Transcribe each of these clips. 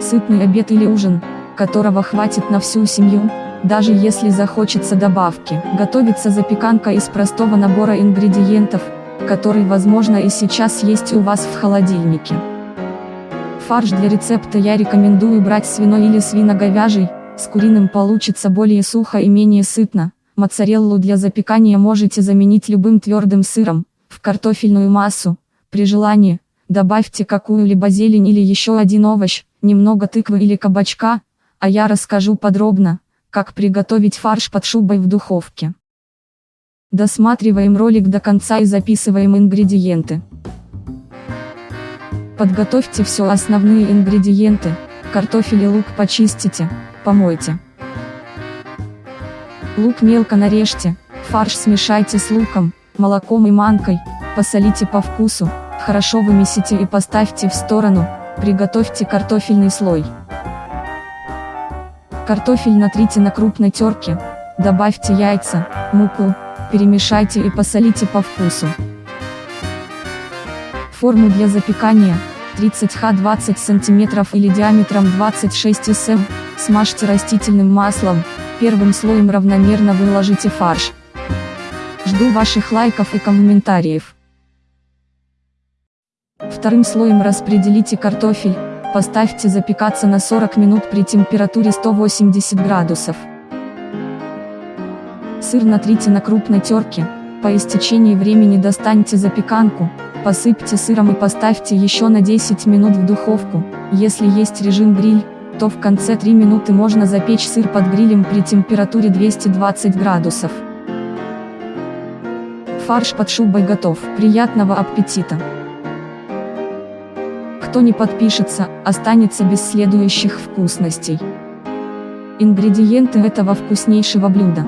Сытный обед или ужин, которого хватит на всю семью, даже если захочется добавки. Готовится запеканка из простого набора ингредиентов, который возможно и сейчас есть у вас в холодильнике. Фарш для рецепта я рекомендую брать свиной или свино-говяжий, с куриным получится более сухо и менее сытно. Моцареллу для запекания можете заменить любым твердым сыром, в картофельную массу, при желании, добавьте какую-либо зелень или еще один овощ, немного тыквы или кабачка, а я расскажу подробно, как приготовить фарш под шубой в духовке. Досматриваем ролик до конца и записываем ингредиенты. Подготовьте все основные ингредиенты, картофель и лук почистите, помойте. Лук мелко нарежьте, фарш смешайте с луком, молоком и манкой, посолите по вкусу, хорошо вымесите и поставьте в сторону, приготовьте картофельный слой. Картофель натрите на крупной терке, добавьте яйца, муку, перемешайте и посолите по вкусу. Форму для запекания – 30 х 20 см или диаметром 26 см, смажьте растительным маслом, первым слоем равномерно выложите фарш. Жду ваших лайков и комментариев. Вторым слоем распределите картофель, поставьте запекаться на 40 минут при температуре 180 градусов. Сыр натрите на крупной терке, по истечении времени достаньте запеканку, Посыпьте сыром и поставьте еще на 10 минут в духовку, если есть режим гриль, то в конце 3 минуты можно запечь сыр под грилем при температуре 220 градусов. Фарш под шубой готов, приятного аппетита! Кто не подпишется, останется без следующих вкусностей. Ингредиенты этого вкуснейшего блюда.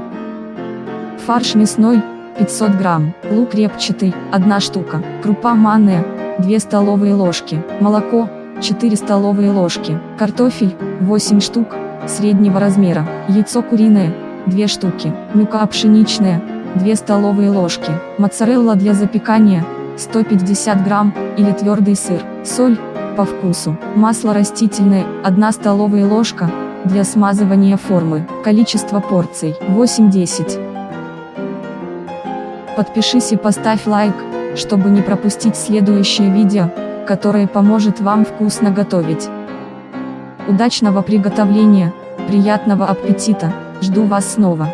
Фарш мясной, 500 грамм, лук репчатый, 1 штука, крупа манная, 2 столовые ложки, молоко, 4 столовые ложки, картофель, 8 штук, среднего размера, яйцо куриное, 2 штуки, мука пшеничная, 2 столовые ложки, моцарелла для запекания, 150 грамм, или твердый сыр, соль, по вкусу, масло растительное, 1 столовая ложка, для смазывания формы, количество порций, 8-10. Подпишись и поставь лайк, чтобы не пропустить следующее видео, которое поможет вам вкусно готовить. Удачного приготовления, приятного аппетита, жду вас снова.